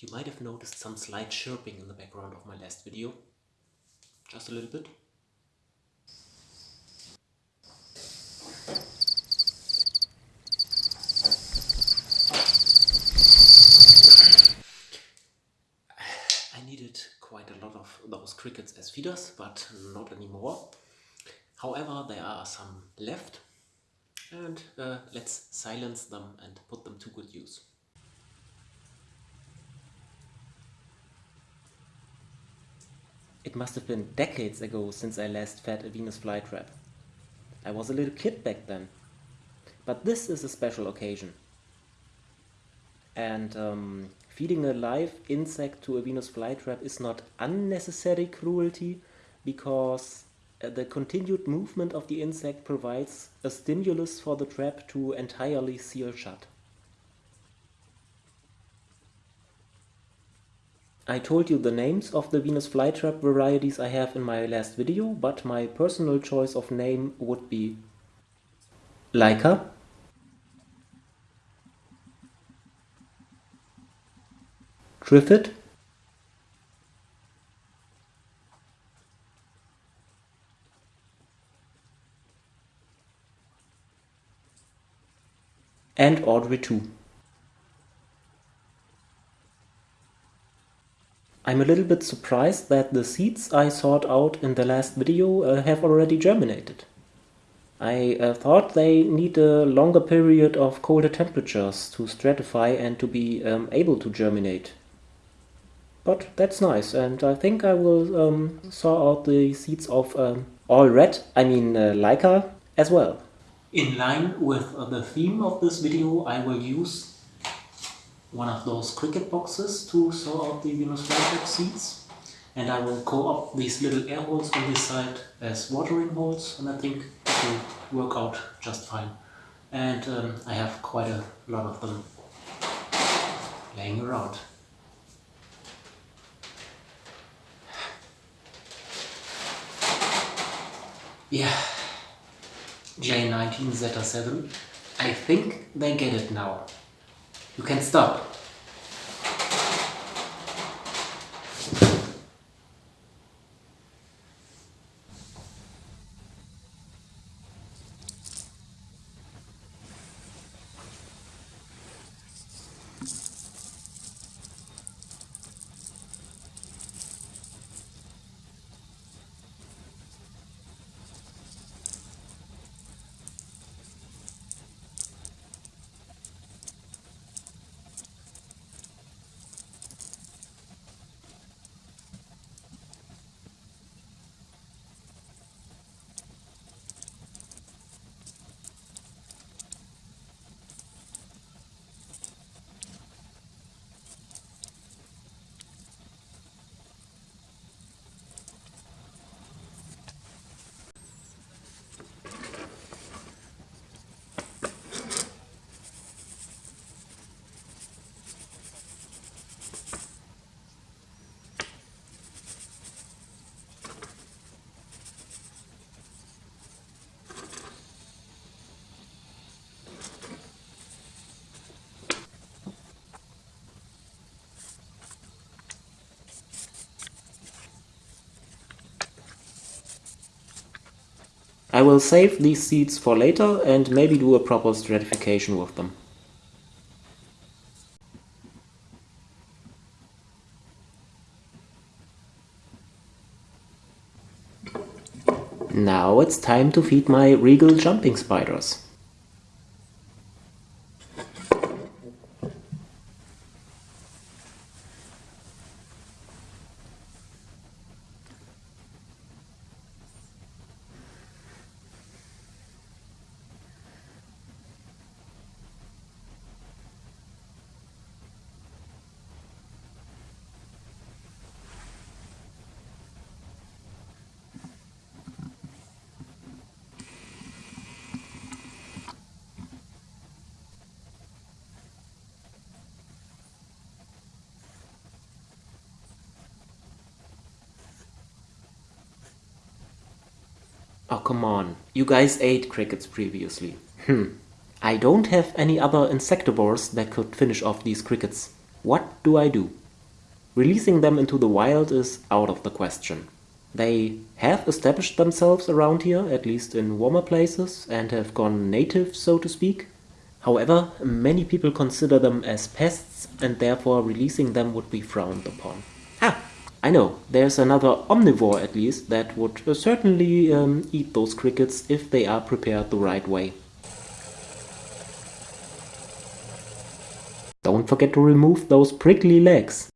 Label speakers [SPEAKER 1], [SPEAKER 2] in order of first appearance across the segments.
[SPEAKER 1] You might have noticed some slight chirping in the background of my last video. Just a little bit. I needed quite a lot of those crickets as feeders, but not anymore. However, there are some left and uh, let's silence them and put them to good use. It must have been decades ago since I last fed a Venus flytrap. I was a little kid back then. But this is a special occasion. And um, feeding a live insect to a Venus flytrap is not unnecessary cruelty because uh, the continued movement of the insect provides a stimulus for the trap to entirely seal shut. I told you the names of the Venus flytrap varieties I have in my last video, but my personal choice of name would be Leica, Triffid, and Audrey II. I'm a little bit surprised that the seeds I sought out in the last video uh, have already germinated. I uh, thought they need a longer period of colder temperatures to stratify and to be um, able to germinate. But that's nice and I think I will um, saw out the seeds of um, all red, I mean uh, Leica, as well. In line with the theme of this video I will use one of those cricket boxes to saw out the Venus flytrap seeds and I will co-opt these little air holes on this side as watering holes and I think it will work out just fine and um, I have quite a lot of them laying around. Yeah, J19 Zeta 7, I think they get it now. You can stop. I will save these seeds for later and maybe do a proper stratification with them. Now it's time to feed my regal jumping spiders. Oh, come on. You guys ate crickets previously. Hmm. I don't have any other insectivores that could finish off these crickets. What do I do? Releasing them into the wild is out of the question. They have established themselves around here, at least in warmer places, and have gone native, so to speak. However, many people consider them as pests and therefore releasing them would be frowned upon. I know, there's another omnivore at least that would uh, certainly um, eat those crickets if they are prepared the right way. Don't forget to remove those prickly legs.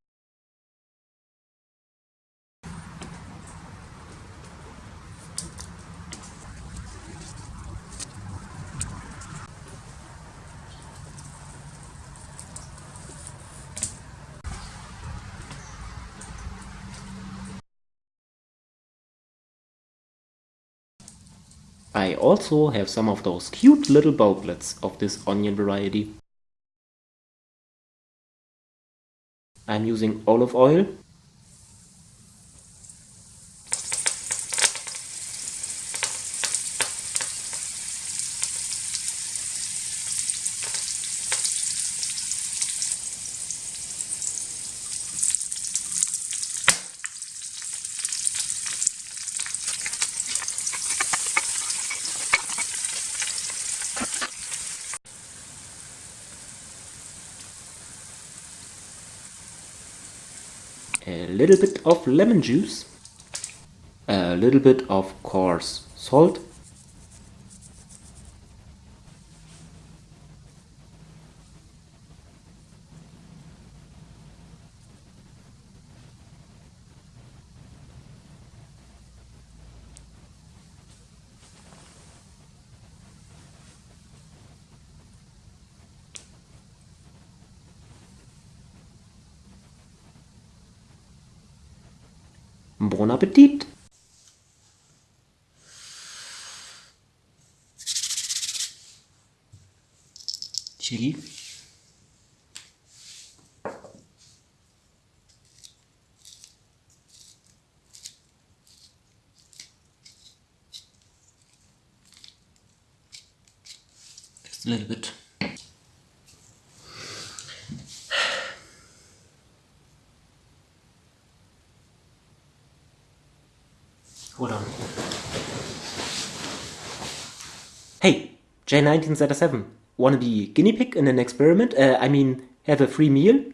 [SPEAKER 1] I also have some of those cute little bulblets of this onion variety. I'm using olive oil a little bit of lemon juice, a little bit of coarse salt, Bon Appetit! Chili. A little bit. J19Z7, wanna be guinea pig in an experiment? Uh, I mean, have a free meal?